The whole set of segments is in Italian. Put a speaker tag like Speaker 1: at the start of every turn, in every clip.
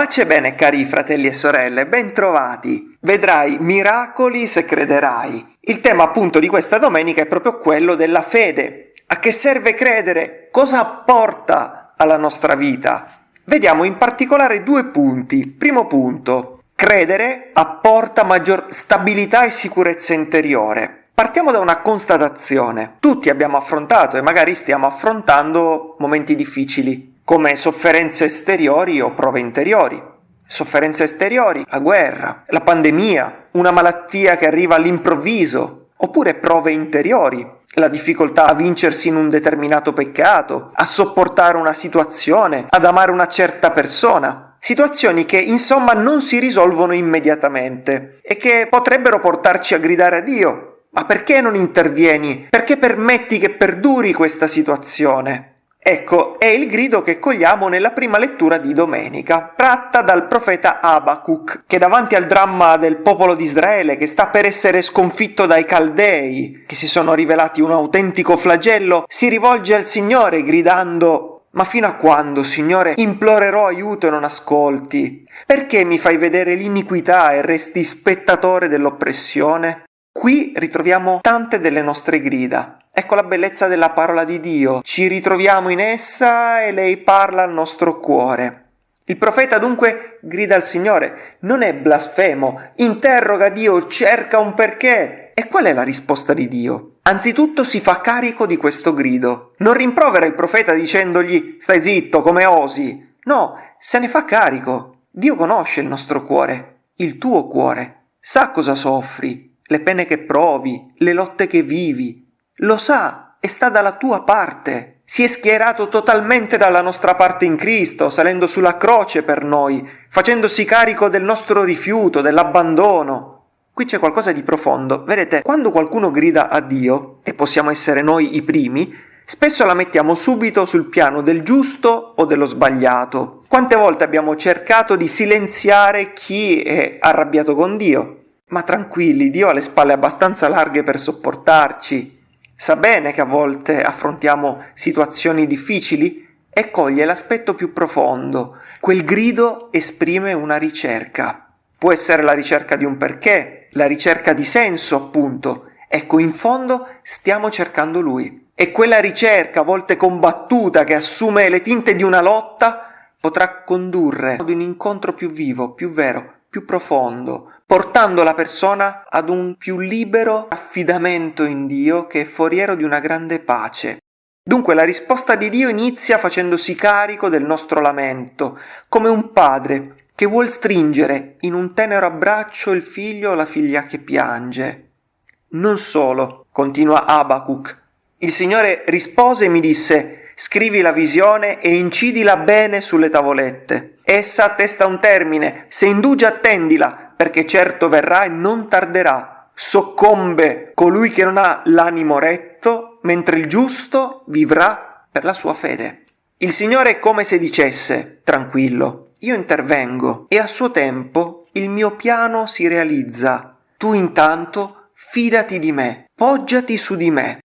Speaker 1: Pace bene cari fratelli e sorelle, ben trovati. Vedrai miracoli se crederai. Il tema appunto di questa domenica è proprio quello della fede. A che serve credere? Cosa apporta alla nostra vita? Vediamo in particolare due punti. Primo punto, credere apporta maggior stabilità e sicurezza interiore. Partiamo da una constatazione. Tutti abbiamo affrontato e magari stiamo affrontando momenti difficili, come sofferenze esteriori o prove interiori. Sofferenze esteriori, la guerra, la pandemia, una malattia che arriva all'improvviso, oppure prove interiori, la difficoltà a vincersi in un determinato peccato, a sopportare una situazione, ad amare una certa persona. Situazioni che insomma non si risolvono immediatamente e che potrebbero portarci a gridare a Dio. Ma perché non intervieni? Perché permetti che perduri questa situazione? Ecco, è il grido che cogliamo nella prima lettura di domenica, tratta dal profeta Abacuc, che davanti al dramma del popolo di Israele, che sta per essere sconfitto dai Caldei, che si sono rivelati un autentico flagello, si rivolge al Signore gridando ma fino a quando, Signore, implorerò aiuto e non ascolti? Perché mi fai vedere l'iniquità e resti spettatore dell'oppressione? Qui ritroviamo tante delle nostre grida, Ecco la bellezza della parola di Dio. Ci ritroviamo in essa e lei parla al nostro cuore. Il profeta dunque grida al Signore, non è blasfemo, interroga Dio, cerca un perché. E qual è la risposta di Dio? Anzitutto si fa carico di questo grido. Non rimprovera il profeta dicendogli stai zitto, come osi. No, se ne fa carico. Dio conosce il nostro cuore, il tuo cuore. Sa cosa soffri, le pene che provi, le lotte che vivi, lo sa e sta dalla tua parte. Si è schierato totalmente dalla nostra parte in Cristo, salendo sulla croce per noi, facendosi carico del nostro rifiuto, dell'abbandono. Qui c'è qualcosa di profondo. Vedete, quando qualcuno grida a Dio, e possiamo essere noi i primi, spesso la mettiamo subito sul piano del giusto o dello sbagliato. Quante volte abbiamo cercato di silenziare chi è arrabbiato con Dio? Ma tranquilli, Dio ha le spalle abbastanza larghe per sopportarci, Sa bene che a volte affrontiamo situazioni difficili e coglie l'aspetto più profondo. Quel grido esprime una ricerca. Può essere la ricerca di un perché, la ricerca di senso, appunto. Ecco, in fondo stiamo cercando lui. E quella ricerca, a volte combattuta, che assume le tinte di una lotta, potrà condurre ad un incontro più vivo, più vero, più profondo, portando la persona ad un più libero affidamento in Dio che è foriero di una grande pace. Dunque la risposta di Dio inizia facendosi carico del nostro lamento, come un padre che vuol stringere in un tenero abbraccio il figlio o la figlia che piange. Non solo, continua Abacuc, il Signore rispose e mi disse scrivi la visione e incidila bene sulle tavolette. Essa attesta un termine, se indugi attendila, perché certo verrà e non tarderà. Soccombe colui che non ha l'animo retto, mentre il giusto vivrà per la sua fede. Il Signore è come se dicesse, tranquillo, io intervengo e a suo tempo il mio piano si realizza. Tu intanto fidati di me, poggiati su di me.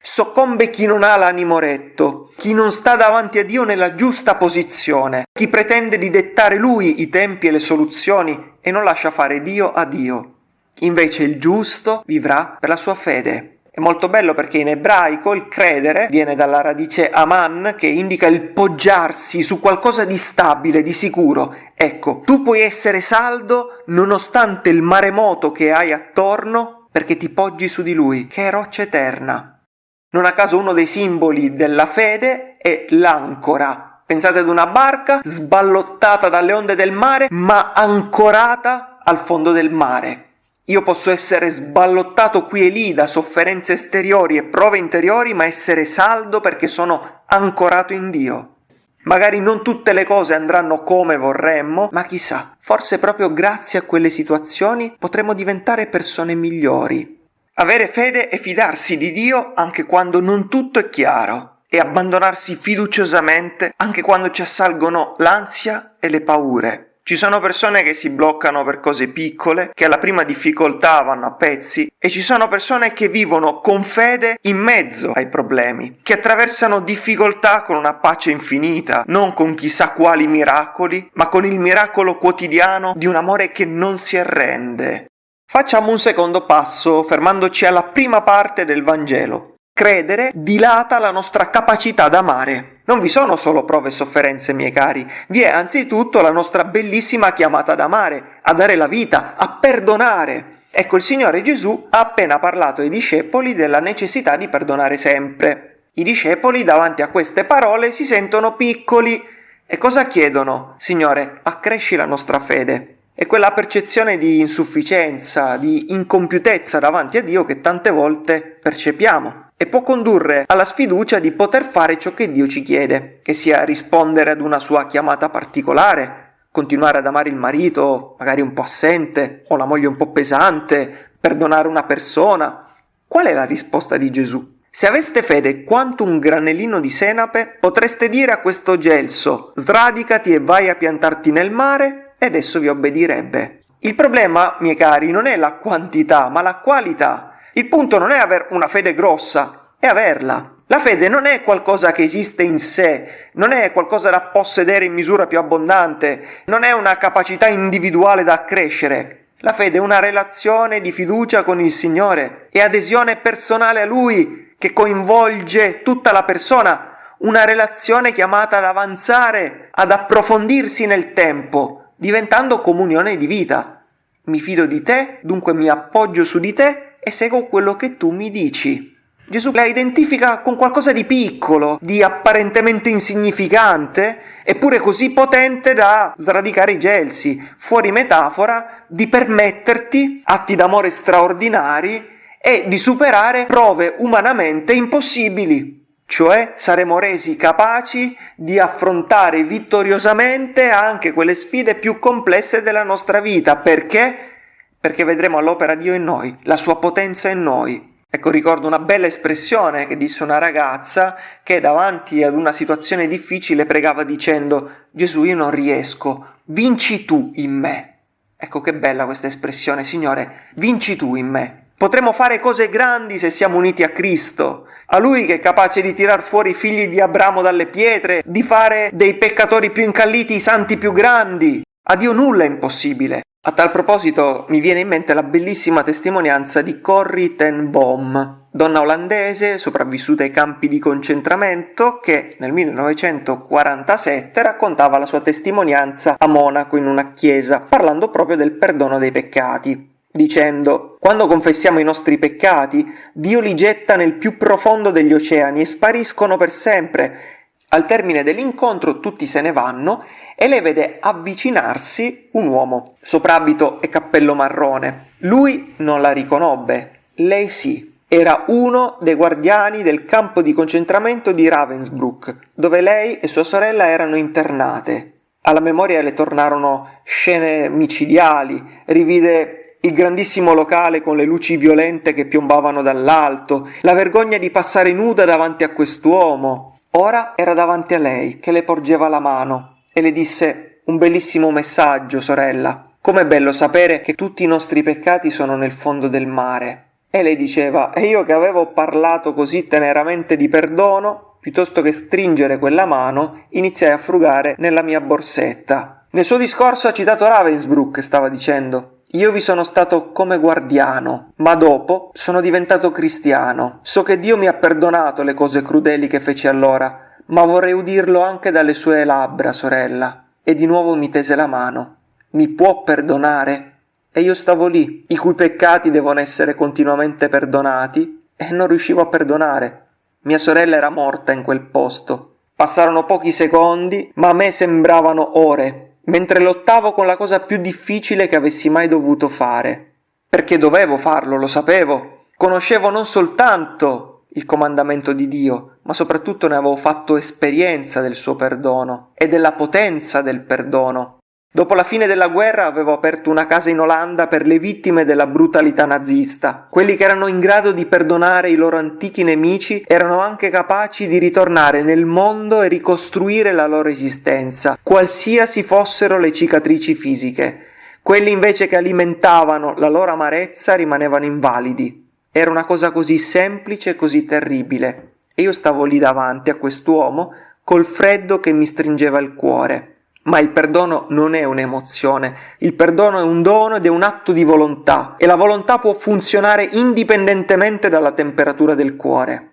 Speaker 1: Soccombe chi non ha l'animo retto, chi non sta davanti a Dio nella giusta posizione, chi pretende di dettare lui i tempi e le soluzioni e non lascia fare Dio a Dio. Invece il giusto vivrà per la sua fede. È molto bello perché in ebraico il credere viene dalla radice aman che indica il poggiarsi su qualcosa di stabile, di sicuro. Ecco, tu puoi essere saldo nonostante il maremoto che hai attorno perché ti poggi su di lui, che è roccia eterna. Non a caso uno dei simboli della fede è l'ancora, Pensate ad una barca sballottata dalle onde del mare, ma ancorata al fondo del mare. Io posso essere sballottato qui e lì da sofferenze esteriori e prove interiori, ma essere saldo perché sono ancorato in Dio. Magari non tutte le cose andranno come vorremmo, ma chissà, forse proprio grazie a quelle situazioni potremo diventare persone migliori. Avere fede e fidarsi di Dio anche quando non tutto è chiaro e abbandonarsi fiduciosamente anche quando ci assalgono l'ansia e le paure. Ci sono persone che si bloccano per cose piccole, che alla prima difficoltà vanno a pezzi, e ci sono persone che vivono con fede in mezzo ai problemi, che attraversano difficoltà con una pace infinita, non con chissà quali miracoli, ma con il miracolo quotidiano di un amore che non si arrende. Facciamo un secondo passo fermandoci alla prima parte del Vangelo. Credere dilata la nostra capacità d'amare. Non vi sono solo prove e sofferenze, miei cari, vi è anzitutto la nostra bellissima chiamata ad amare, a dare la vita, a perdonare. Ecco, il Signore Gesù ha appena parlato ai discepoli della necessità di perdonare sempre. I discepoli davanti a queste parole si sentono piccoli e cosa chiedono? Signore, accresci la nostra fede. E quella percezione di insufficienza, di incompiutezza davanti a Dio che tante volte percepiamo e può condurre alla sfiducia di poter fare ciò che Dio ci chiede, che sia rispondere ad una sua chiamata particolare, continuare ad amare il marito, magari un po' assente, o la moglie un po' pesante, perdonare una persona. Qual è la risposta di Gesù? Se aveste fede quanto un granellino di senape, potreste dire a questo gelso, sradicati e vai a piantarti nel mare, ed esso vi obbedirebbe. Il problema, miei cari, non è la quantità, ma la qualità. Il punto non è avere una fede grossa, è averla. La fede non è qualcosa che esiste in sé, non è qualcosa da possedere in misura più abbondante, non è una capacità individuale da accrescere. La fede è una relazione di fiducia con il Signore e adesione personale a Lui che coinvolge tutta la persona, una relazione chiamata ad avanzare, ad approfondirsi nel tempo, diventando comunione di vita. Mi fido di te, dunque mi appoggio su di te e seguo quello che tu mi dici. Gesù la identifica con qualcosa di piccolo, di apparentemente insignificante, eppure così potente da sradicare i gelsi, fuori metafora di permetterti atti d'amore straordinari e di superare prove umanamente impossibili. Cioè saremo resi capaci di affrontare vittoriosamente anche quelle sfide più complesse della nostra vita. Perché? Perché vedremo all'opera Dio in noi, la sua potenza in noi. Ecco, ricordo una bella espressione che disse una ragazza che davanti ad una situazione difficile pregava dicendo Gesù io non riesco, vinci tu in me. Ecco che bella questa espressione, Signore, vinci tu in me. Potremo fare cose grandi se siamo uniti a Cristo, a Lui che è capace di tirar fuori i figli di Abramo dalle pietre, di fare dei peccatori più incalliti i santi più grandi. A Dio nulla è impossibile. A tal proposito mi viene in mente la bellissima testimonianza di Corrie ten Boom, donna olandese sopravvissuta ai campi di concentramento che nel 1947 raccontava la sua testimonianza a Monaco in una chiesa, parlando proprio del perdono dei peccati dicendo quando confessiamo i nostri peccati, Dio li getta nel più profondo degli oceani e spariscono per sempre, al termine dell'incontro tutti se ne vanno e lei vede avvicinarsi un uomo, soprabito e cappello marrone. Lui non la riconobbe, lei sì. Era uno dei guardiani del campo di concentramento di Ravensbrück, dove lei e sua sorella erano internate. Alla memoria le tornarono scene micidiali, rivide il grandissimo locale con le luci violente che piombavano dall'alto, la vergogna di passare nuda davanti a quest'uomo, Ora era davanti a lei, che le porgeva la mano, e le disse un bellissimo messaggio, sorella. Com'è bello sapere che tutti i nostri peccati sono nel fondo del mare. E lei diceva, e io che avevo parlato così teneramente di perdono, piuttosto che stringere quella mano, iniziai a frugare nella mia borsetta. Nel suo discorso ha citato Ravensbrück, stava dicendo. Io vi sono stato come guardiano, ma dopo sono diventato cristiano. So che Dio mi ha perdonato le cose crudeli che feci allora, ma vorrei udirlo anche dalle sue labbra, sorella. E di nuovo mi tese la mano. Mi può perdonare? E io stavo lì, i cui peccati devono essere continuamente perdonati, e non riuscivo a perdonare. Mia sorella era morta in quel posto. Passarono pochi secondi, ma a me sembravano ore, mentre lottavo con la cosa più difficile che avessi mai dovuto fare. Perché dovevo farlo, lo sapevo. Conoscevo non soltanto il comandamento di Dio, ma soprattutto ne avevo fatto esperienza del suo perdono e della potenza del perdono. Dopo la fine della guerra avevo aperto una casa in Olanda per le vittime della brutalità nazista. Quelli che erano in grado di perdonare i loro antichi nemici erano anche capaci di ritornare nel mondo e ricostruire la loro esistenza, qualsiasi fossero le cicatrici fisiche. Quelli invece che alimentavano la loro amarezza rimanevano invalidi. Era una cosa così semplice e così terribile. E io stavo lì davanti a quest'uomo col freddo che mi stringeva il cuore. Ma il perdono non è un'emozione, il perdono è un dono ed è un atto di volontà e la volontà può funzionare indipendentemente dalla temperatura del cuore.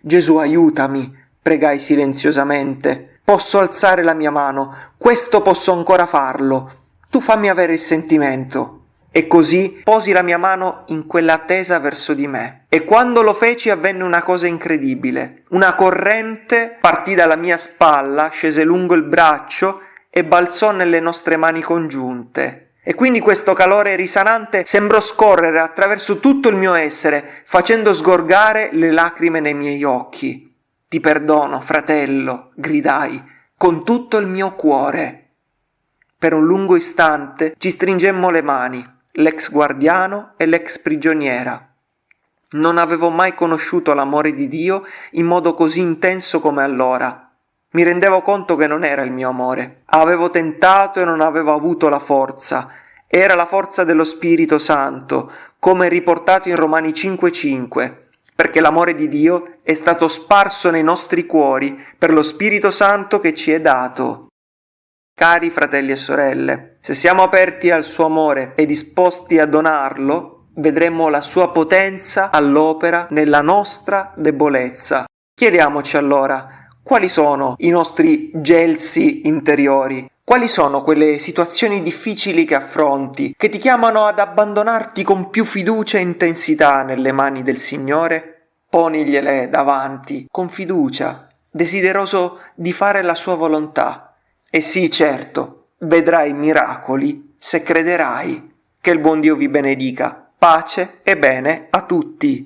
Speaker 1: Gesù aiutami, pregai silenziosamente. Posso alzare la mia mano, questo posso ancora farlo. Tu fammi avere il sentimento. E così posi la mia mano in quella tesa verso di me. E quando lo feci avvenne una cosa incredibile. Una corrente partì dalla mia spalla, scese lungo il braccio e balzò nelle nostre mani congiunte. E quindi questo calore risanante sembrò scorrere attraverso tutto il mio essere, facendo sgorgare le lacrime nei miei occhi. Ti perdono, fratello, gridai, con tutto il mio cuore. Per un lungo istante ci stringemmo le mani, l'ex guardiano e l'ex prigioniera. Non avevo mai conosciuto l'amore di Dio in modo così intenso come allora. Mi rendevo conto che non era il mio amore. Avevo tentato e non avevo avuto la forza. Era la forza dello Spirito Santo, come riportato in Romani 5:5, perché l'amore di Dio è stato sparso nei nostri cuori per lo Spirito Santo che ci è dato. Cari fratelli e sorelle, se siamo aperti al suo amore e disposti a donarlo, vedremo la sua potenza all'opera nella nostra debolezza. Chiediamoci allora, quali sono i nostri gelsi interiori? Quali sono quelle situazioni difficili che affronti, che ti chiamano ad abbandonarti con più fiducia e intensità nelle mani del Signore? Ponigliele davanti, con fiducia, desideroso di fare la sua volontà. E sì, certo, vedrai miracoli se crederai. Che il buon Dio vi benedica. Pace e bene a tutti.